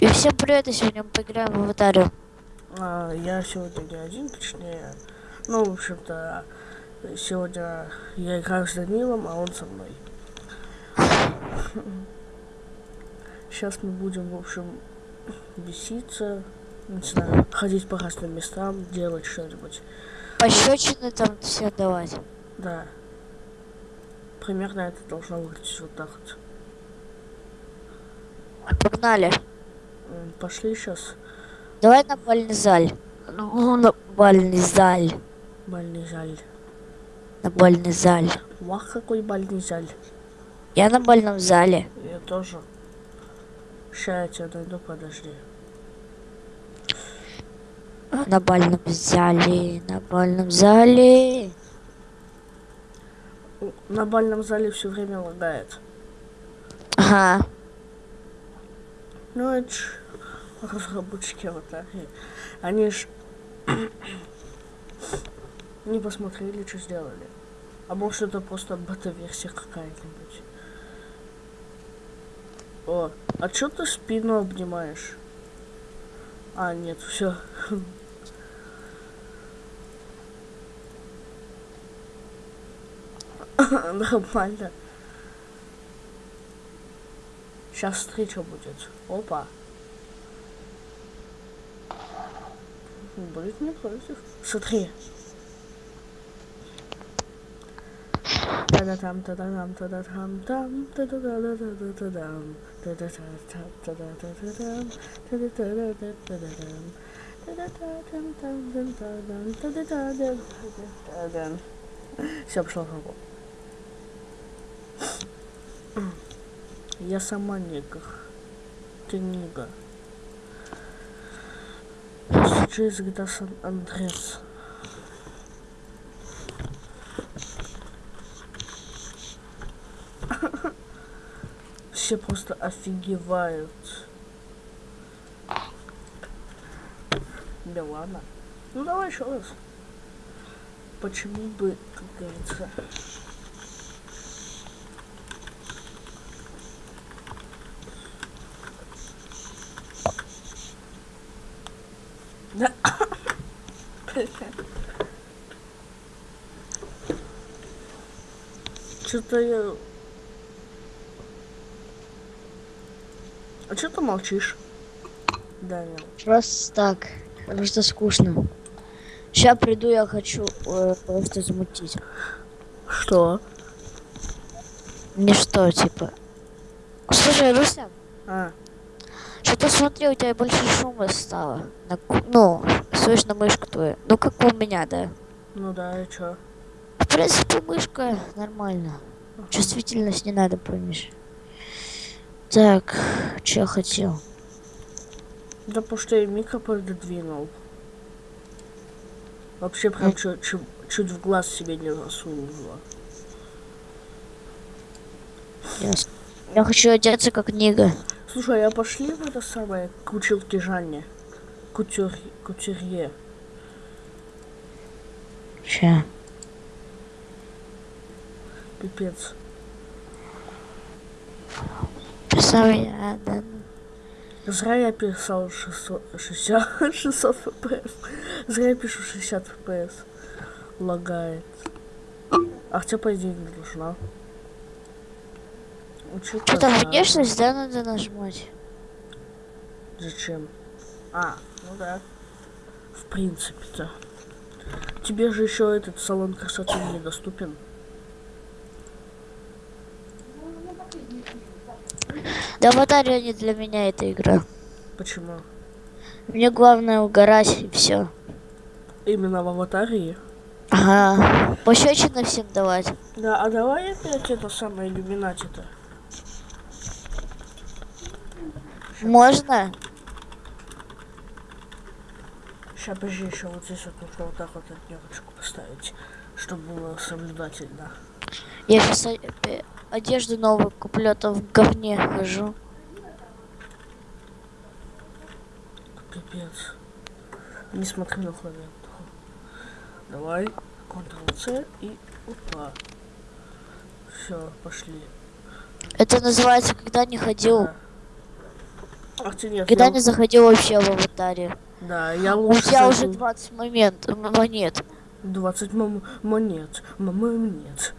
И всем привет, и сегодня мы поиграем в аватарию. А, я сегодня не один, точнее. Ну, в общем-то, сегодня я играю с Данилом, а он со мной. Сейчас мы будем, в общем, беситься, не знаю, ходить по разным местам, делать что-нибудь. Пощечины там все давать. Да. Примерно это должно выглядеть вот так вот. Погнали. Пошли сейчас. Давай на бальный заль. Ну, на бальный заль. Бальный заль. На бальный заль. Вах, какой бальный заль. Я на бальном зале. Я тоже. Ща я тебя найду, подожди. На бальном зале. На бальном зале. На бальном зале все время лагает. Ага. Ну, это ж разработчики аватарии. Они ж не посмотрели, что сделали. А может это просто бета-версия какая-нибудь. О, а чё ты спину обнимаешь? А, нет, все. Нормально. Сейчас встреча будет. Опа. Будет не против. Смотри. Та-да-там, та-да-там, та-да-там, там, та-да-да-да-да-да-да-дам, та-да-та-та-та-да-да-да-дам, та-да-та-да-да-да-да-дам, та-да-та-там-там-там-там, та-да-та-да-да-да-дам. Все, пошло в руку. Я сама негр. Ты нига. Сейчас где Сан Андрес. Все просто офигевают. Да ладно. Ну давай еще раз. Почему бы, как говорится, Да. Что-то я... А что ты молчишь? Данил. Просто так. Просто скучно. Сейчас приду, я хочу э, просто замутить. Что? Не что, типа. Слушай, Руся, А, что-то смотри, у тебя больше шума стало. На ну, слышно мышку твою. Ну, как у меня, да. ну да, и чё? В принципе, мышка нормально. Чувствительность не надо, помнишь. Так, что я хотел? Да потому что я микро пододвинул. Вообще прям чуть, чуть, чуть в глаз себе не засунула. Ясно. Я хочу одеться как Нига. Слушай, а пошли в это самое к училке Жанне? Кутюр... Кутюрье. Ща. Пипец. Писал я, да. Зря я писал 600, 60, 600 фпс. Зря я пишу 60 фпс. Лагает. А хотя, по идее, не должна. Училка Что там, Жанна. внешность, да, надо нажимать? Зачем? А, ну да. В принципе-то. Тебе же еще этот салон красоты недоступен. Да, аватария не для меня эта игра. Почему? Мне главное угорать и все. Именно в аватарии. Ага. Пощечины всем давать. Да, а давай опять это самое иллюминати-то. Можно? Сейчас, подожди, еще вот здесь вот нужно вот так вот однерочку поставить, чтобы было соблюдательно. Я сейчас одежду новую куплю, а то в говне хожу. Пипец. Не смотри на клавиатуру. Давай, Ctrl-C и опа. Все, пошли. Это называется, когда не ходил. Да. Ах ты нет, Когда я- не заходил вообще в аватаре. Да, я У лучше тебя уже зайду. 20 момент, монет. 20 мом- монет. Мама нет.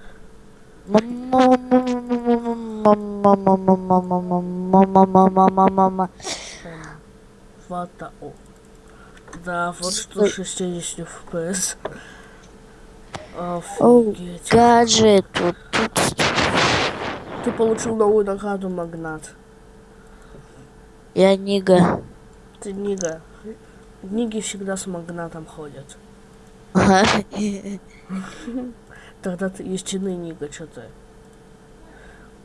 Мама. Фата. О. Да, вот что 60 FPS. Офигеть. Гаджет. Ты получил новую награду, магнат. Я Нига. Ты Нига. Ниги всегда с магнатом ходят. Ага. Тогда ты истинный Нига, что ты.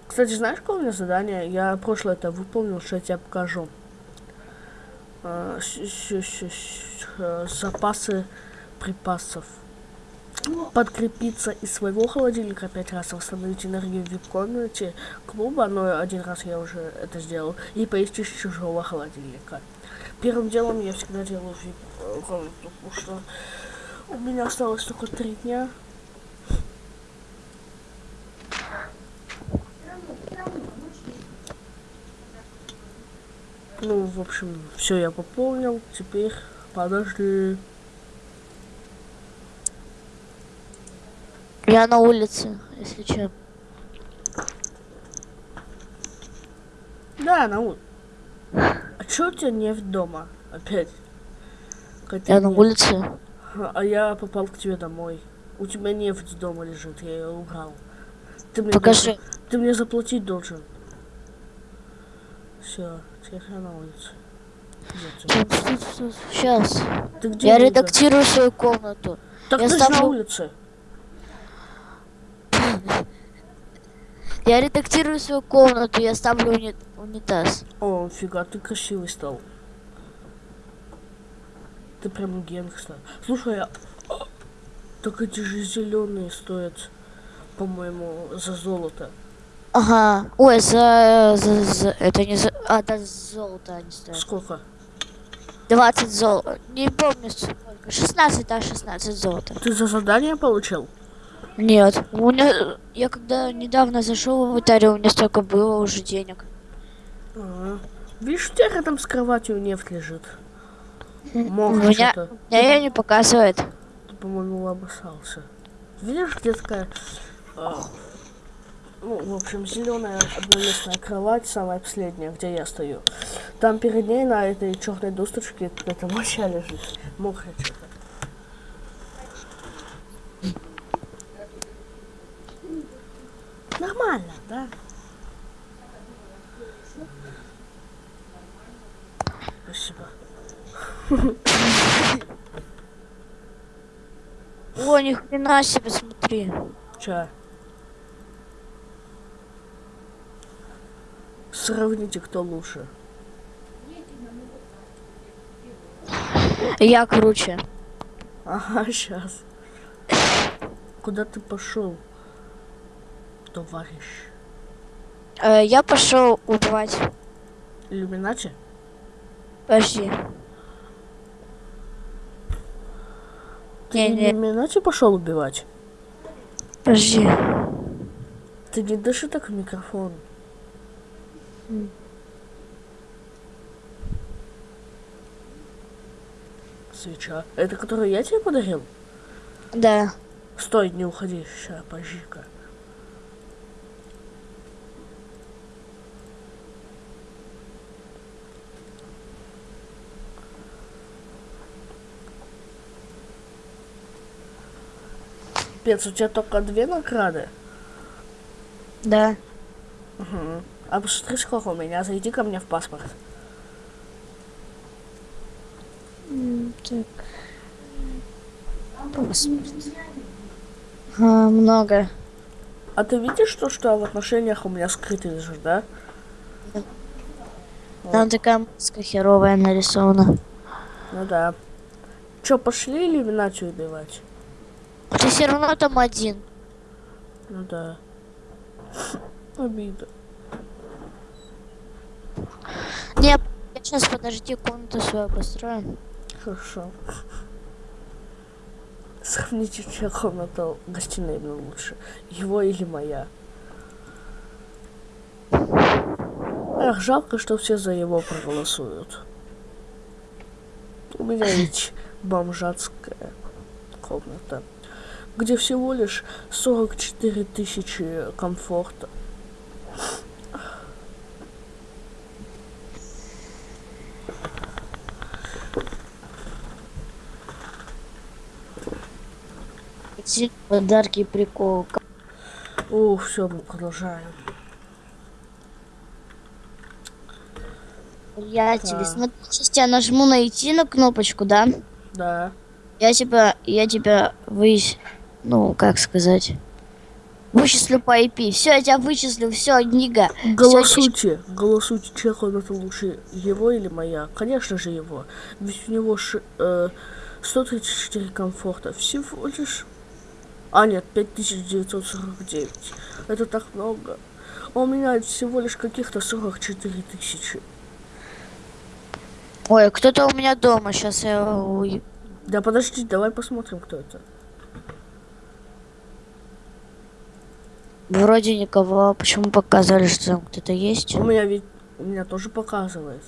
Кстати, знаешь, какое у меня задание? Я прошлое это выполнил, что я тебе покажу. А, э, Запасы припасов. Подкрепиться из своего холодильника пять раз, восстановить энергию в вип-комнате клуба, но один раз я уже это сделал, и поесть из чужого холодильника. Первым делом я всегда делаю вип-комнату, потому что у меня осталось только три дня. Ну, в общем, все я пополнил. Теперь подожди. Я на улице, если что. Да, на улице. А чё у тебя нефть дома? Опять. Какая-то Я на нефть. улице. А я попал к тебе домой. У тебя нефть дома лежит, я ее убрал. Ты мне Покажи. должен- ты мне заплатить должен. Все, теперь я на улице. Сейчас. Ты где? Я редактирую свою комнату. Так я ты ж на ставлю- улице. Я редактирую свою комнату, я ставлю уни- унитаз. О, фига, ты красивый стал. Ты прям генгстер. Слушай, а... Так эти же зеленые стоят, по-моему, за золото. Ага. Ой, за, за, за- это не за, а, да, золото они стоят. Сколько? 20 золота. Не помню сколько. 16, да, 16 золота. Ты за задание получил? Нет. У меня, я когда недавно зашел в аватаре, у меня столько было уже денег. Ага. Видишь, у тебя рядом с кроватью нефть лежит. Мог меня, меня не показывает. Ты, по-моему, обоссался. Видишь, где такая... а, ну, в общем, зеленая одноместная кровать, самая последняя, где я стою. Там перед ней на этой черной досточке какая-то моча лежит. Мокрая что-то. Нормально, да? Спасибо. О, ни хрена себе, смотри. Ча. Сравните, кто лучше. Я круче. Ага, сейчас. Куда ты пошел, товарищ? Э, я пошел убивать. Иллюминати? Подожди. Ты Не-не. Иллюминати пошел убивать? Подожди. Ты не дыши так в микрофон. Свеча. Это которую я тебе подарил? Да. Стой, не уходи. Ща, подожди-ка. Пец, у тебя только две награды? Да. Угу. А посмотри, сколько у меня. Зайди ко мне в паспорт. Так. Паспорт. А, много. А ты видишь то, что в отношениях у меня скрытый лежит, да? Там такая маска херовая нарисована. Ну да. Чё, пошли иллюминацию убивать? Ты все равно там один. Ну да. Обида. Не, я сейчас подожди, комнату свою построю. Хорошо. Сравните, чья комната гостиной мне лучше. Его или моя. Эх, жалко, что все за его проголосуют. У меня ведь бомжатская комната, где всего лишь 44 тысячи комфорта. Подарки прикол. О, все, мы продолжаем. Я Так. тебе смотри, сейчас я нажму найти на кнопочку, да? Да. Я тебя, я тебя высь, ну, как сказать, вычислю по IP. Все, я тебя вычислю, все, Нига. Голосуйте, голосуйте, чья комната лучше, его или моя? Конечно же его. Ведь у него ши- э, 134 комфорта. Всего лишь... А, нет, 5949. Это так много. А у меня всего лишь каких-то 44 тысячи. Ой, кто-то у меня дома, сейчас я... Да подожди, давай посмотрим, кто это. Вроде никого, почему показали, что там кто-то есть? У меня ведь... У меня тоже показывает.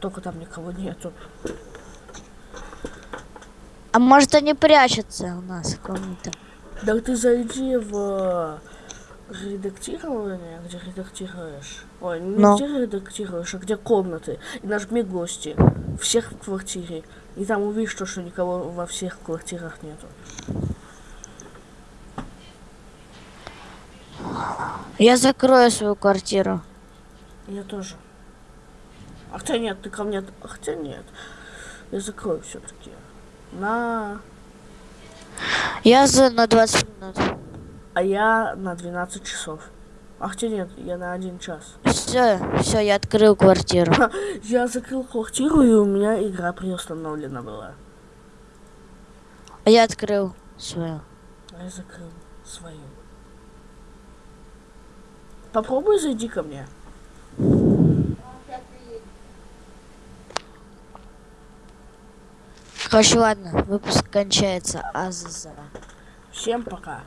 Только там никого нету. А может они прячутся у нас в комнате? Да ты зайди в редактирование, где редактируешь. Ой, не Но. где редактируешь, а где комнаты. И нажми гости. Всех в квартире. И там увидишь то, что никого во всех квартирах нету. Я закрою свою квартиру. Я тоже. А хотя нет, ты ко мне... а Хотя нет. Я закрою все-таки. На... Я за на 20 минут. А я на 12 часов. А хотя нет, я на один час. Все, все, я открыл квартиру. Я закрыл квартиру, и у меня игра приустановлена была. А я открыл свою. А я закрыл свою. Попробуй зайди ко мне. Короче, ладно, выпуск кончается. Азаза. Всем пока.